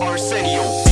Arsenio.